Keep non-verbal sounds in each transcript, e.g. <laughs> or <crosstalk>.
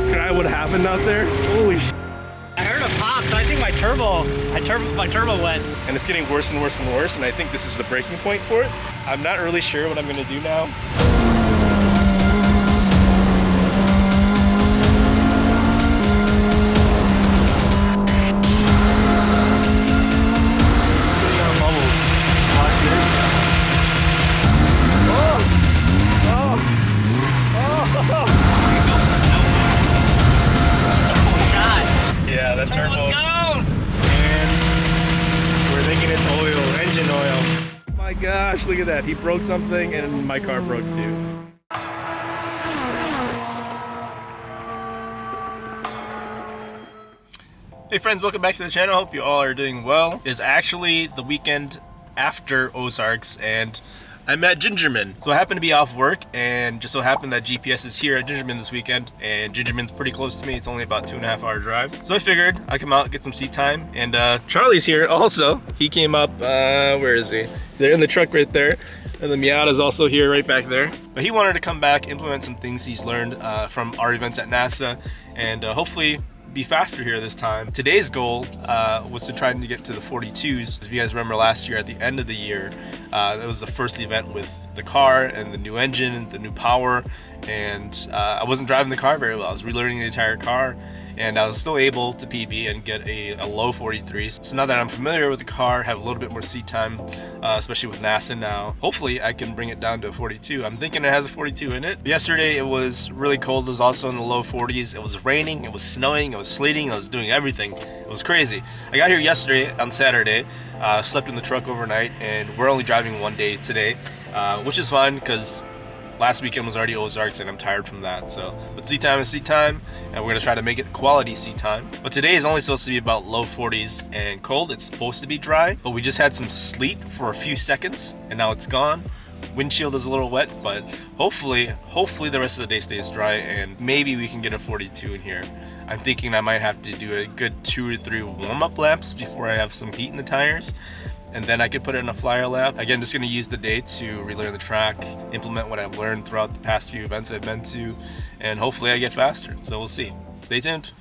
describe what happened out there? Holy sh I heard a pop, so I think my turbo, I tur my turbo went. And it's getting worse and worse and worse, and I think this is the breaking point for it. I'm not really sure what I'm gonna do now. He broke something and my car broke too. Hey friends, welcome back to the channel. Hope you all are doing well. It's actually the weekend after Ozarks and I'm at Gingerman. So I happen to be off work and just so happened that GPS is here at Gingerman this weekend and Gingerman's pretty close to me. It's only about two and a half hour drive. So I figured I'd come out, get some seat time. And uh, Charlie's here also. He came up, uh, where is he? They're in the truck right there. And the Miata is also here right back there. But he wanted to come back, implement some things he's learned uh, from our events at NASA and uh, hopefully be faster here this time. Today's goal uh, was to try to get to the 42s. If you guys remember last year at the end of the year, uh, that was the first event with the car and the new engine, the new power, and uh, I wasn't driving the car very well. I was relearning the entire car and I was still able to PB and get a, a low 43. So now that I'm familiar with the car, have a little bit more seat time, uh, especially with NASA now, hopefully I can bring it down to a 42. I'm thinking it has a 42 in it. Yesterday it was really cold. It was also in the low 40s. It was raining, it was snowing, it was sleeting, I was doing everything. It was crazy. I got here yesterday on Saturday, uh, slept in the truck overnight, and we're only driving one day today, uh, which is fine because last weekend was already Ozarks and I'm tired from that. So, but sea time is sea time and we're gonna try to make it quality sea time. But today is only supposed to be about low 40s and cold. It's supposed to be dry, but we just had some sleet for a few seconds and now it's gone. Windshield is a little wet, but hopefully, hopefully the rest of the day stays dry and maybe we can get a 42 in here. I'm thinking I might have to do a good two or three warm-up laps before I have some heat in the tires and then I could put it in a flyer lap. Again, just gonna use the day to relearn the track, implement what I've learned throughout the past few events I've been to, and hopefully I get faster. So we'll see. Stay tuned.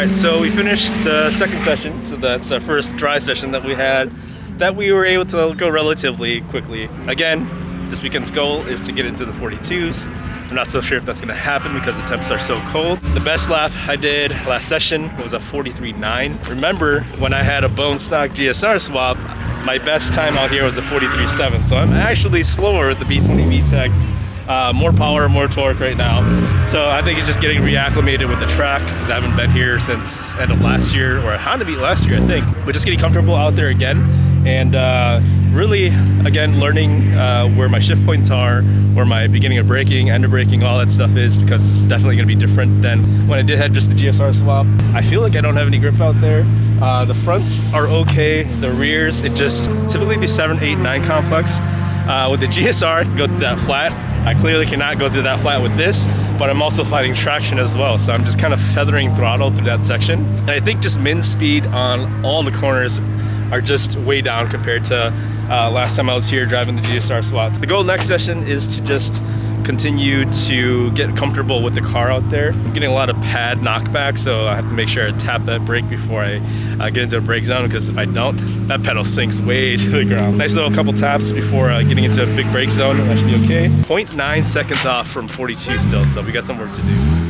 Alright, so we finished the second session, so that's our first dry session that we had, that we were able to go relatively quickly. Again, this weekend's goal is to get into the 42s. I'm not so sure if that's gonna happen because the temps are so cold. The best lap I did last session was a 43.9. Remember, when I had a bone stock GSR swap, my best time out here was the 43.7. So I'm actually slower with the B20 VTEC uh, more power, more torque right now. So I think it's just getting reacclimated with the track because I haven't been here since end of last year or Honda Beat last year, I think. But just getting comfortable out there again and uh, really, again, learning uh, where my shift points are, where my beginning of braking, end of braking, all that stuff is because it's definitely going to be different than when I did have just the GSR swap. I feel like I don't have any grip out there. Uh, the fronts are okay, the rears, it just, typically the 7, 8, 9 complex, uh, with the GSR, go through that flat. I clearly cannot go through that flat with this, but I'm also fighting traction as well. So I'm just kind of feathering throttle through that section. And I think just min speed on all the corners are just way down compared to uh, last time I was here driving the GSR swap. The goal next session is to just continue to get comfortable with the car out there. I'm getting a lot of pad knockback, so I have to make sure I tap that brake before I uh, get into a brake zone, because if I don't, that pedal sinks way <laughs> to the ground. Nice little couple taps before uh, getting into a big brake zone, that should be okay. 0.9 seconds off from 42 still, so we got some work to do.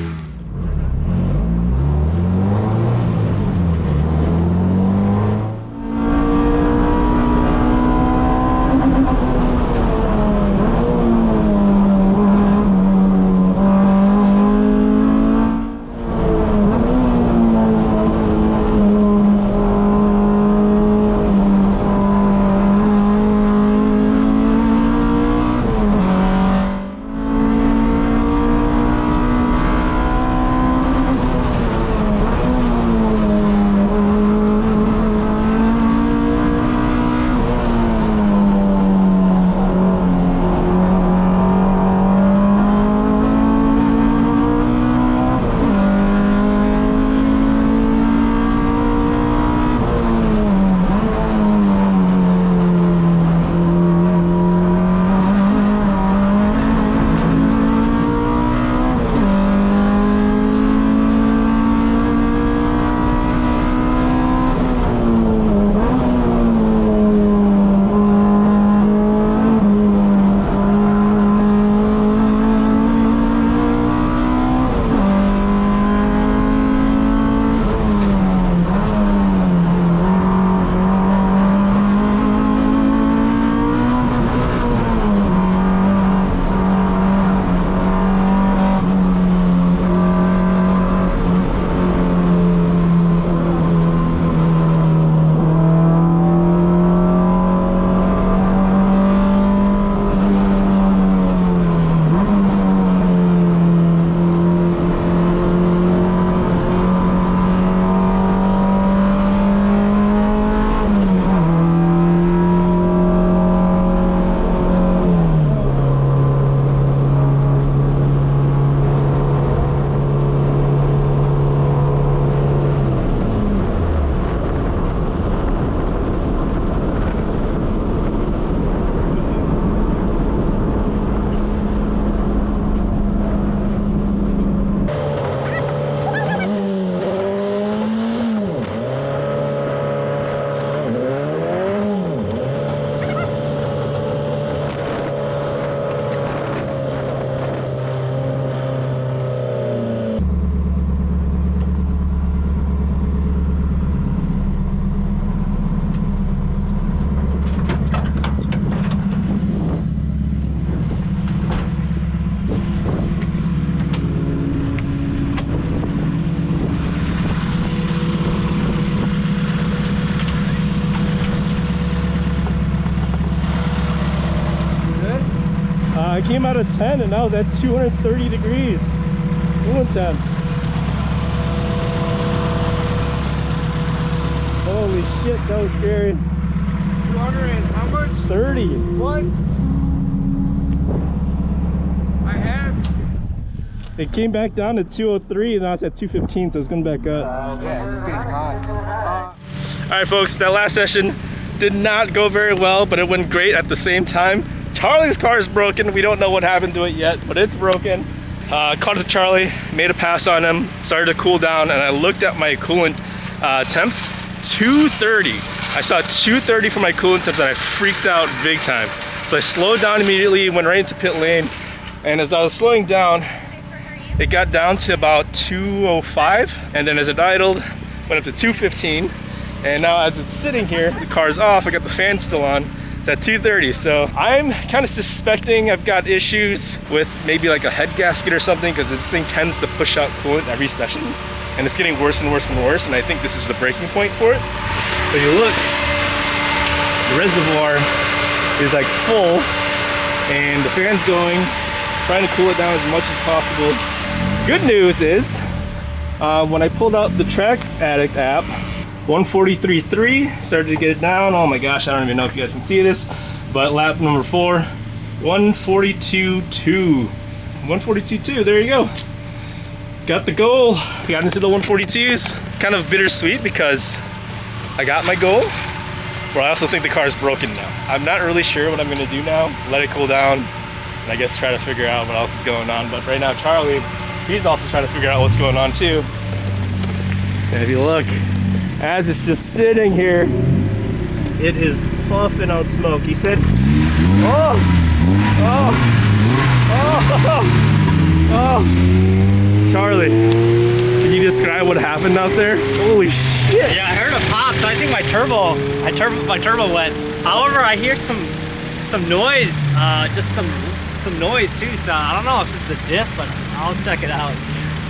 10 and now that's 230 degrees. 210. Holy shit, that was scary. 200 and how much? 30. What? I have. It came back down to 203 and now it's at 215, so it's going back up. Yeah, it's getting hot. All right, folks, that last session did not go very well, but it went great at the same time. Charlie's car is broken. We don't know what happened to it yet, but it's broken. Uh, caught to Charlie, made a pass on him, started to cool down, and I looked at my coolant uh, temps, 230. I saw 230 for my coolant temps, and I freaked out big time. So I slowed down immediately, went right into pit lane, and as I was slowing down, it got down to about 205, and then as it idled, went up to 215, and now as it's sitting here, the car's off, I got the fan still on, It's at 2.30, so I'm kind of suspecting I've got issues with maybe like a head gasket or something because this thing tends to push out coolant every session and it's getting worse and worse and worse and I think this is the breaking point for it. But you look, the reservoir is like full and the fan's going, trying to cool it down as much as possible. Good news is, uh, when I pulled out the Track Addict app, 143.3, started to get it down. Oh my gosh, I don't even know if you guys can see this, but lap number four, 142.2. 142.2, there you go. Got the goal, got into the 142s. Kind of bittersweet because I got my goal, but I also think the car is broken now. I'm not really sure what I'm gonna do now. Let it cool down, and I guess try to figure out what else is going on. But right now, Charlie, he's also trying to figure out what's going on too. And if you look, as it's just sitting here, it is puffing out smoke. He said, oh, oh, oh, oh. Charlie, can you describe what happened out there? Holy shit. Yeah, I heard a pop, so I think my turbo, I turbo, my turbo went. However, I hear some, some noise, uh, just some, some noise too. So I don't know if it's the diff, but I'll check it out.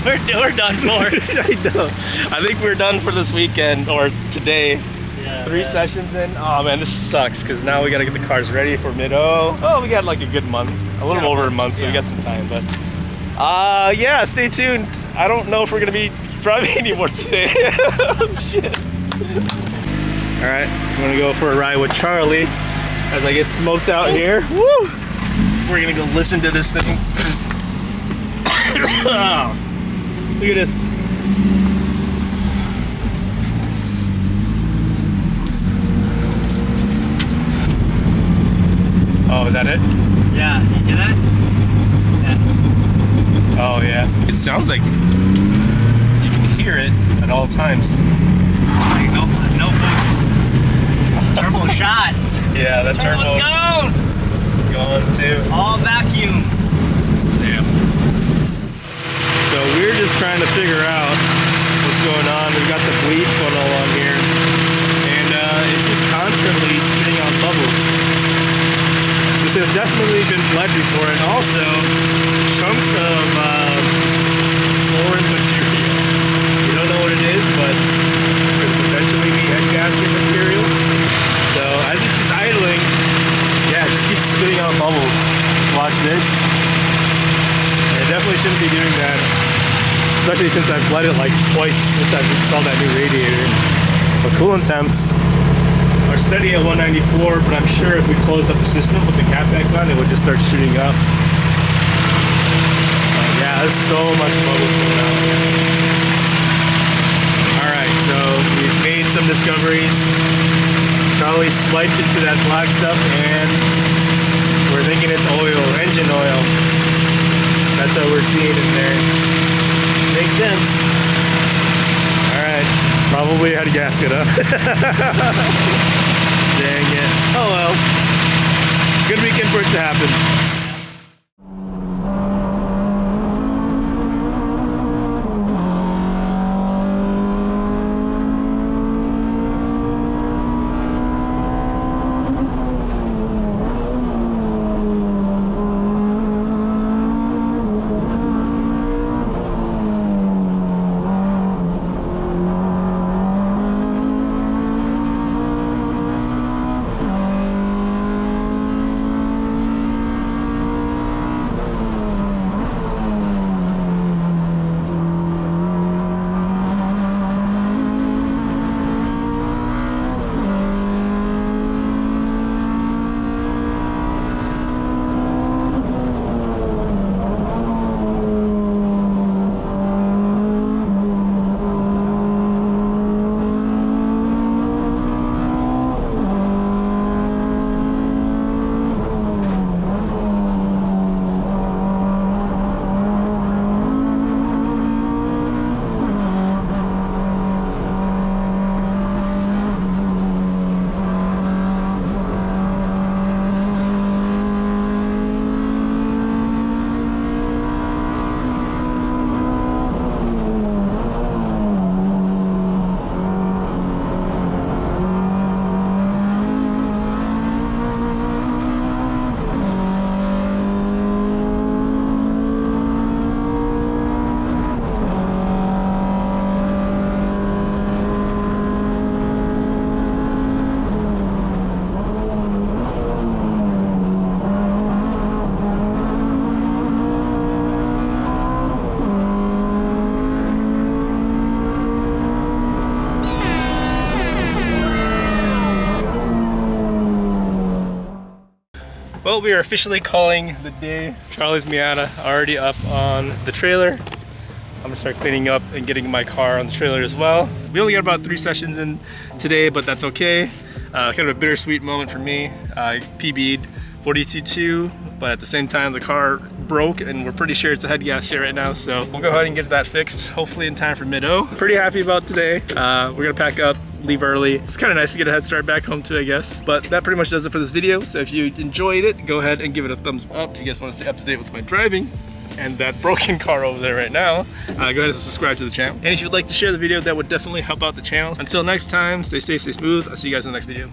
<laughs> We're, we're done for. <laughs> I know. I think we're done for this weekend or today. Yeah, Three man. sessions in. Oh man, this sucks because now we gotta get the cars ready for mid O. Oh, we got like a good month, a little Yeah, over a month, so we got some time. But uh, yeah, stay tuned. I don't know if we're gonna be driving <laughs> anymore today. oh, shit. All right, I'm gonna go for a ride with Charlie as I get smoked out here. Woo! We're gonna go listen to this thing. <coughs> <coughs> <coughs> Look at this. Oh, is that it? Yeah, you hear that? Yeah. Oh, yeah. It sounds like you can hear it at all times. Like no, no boost. Turbo <laughs> shot. Yeah, that Turbo's turbo's gone. going too. All vacuum. Damn. So we're just trying to figure out what's going on. We've got the bleed funnel on here, and uh, it's just constantly spitting out bubbles. This has definitely been bled before, and also chunks of uh, foreign material. You don't know what it is, but it could potentially be head gasket material. So as it's just idling, yeah, it just keeps spitting out bubbles. Watch this. I definitely shouldn't be doing that, especially since I've bled it like twice since I've installed that new radiator. But coolant temps are steady at 194, but I'm sure if we closed up the system with the cap back on, it would just start shooting up. Uh, yeah, there's so much bubbles going on. Alright, so we've made some discoveries. Charlie swiped into that black stuff and we're thinking it's oil, engine oil. That's what we're seeing in there. Makes sense. Alright. Probably head gasket, huh? <laughs> Dang it. Oh well. Good weekend for it to happen. Well, we are officially calling the day. Charlie's Miata already up on the trailer. I'm gonna start cleaning up and getting my car on the trailer as well. We only got about three sessions in today, but that's okay. Uh, kind of a bittersweet moment for me. I PB'd 42.2, but at the same time the car broke and we're pretty sure it's a head gasket here right now. So we'll go ahead and get that fixed, hopefully in time for mid-O. Pretty happy about today. Uh, we're gonna pack up, leave early. It's kind of nice to get a head start back home too, I guess. But that pretty much does it for this video. So if you enjoyed it, go ahead and give it a thumbs up. If you guys wanna stay up to date with my driving, and that broken <laughs> car over there right now, uh, go ahead and subscribe to the channel. And if you'd like to share the video, that would definitely help out the channel. Until next time, stay safe, stay smooth. I'll see you guys in the next video.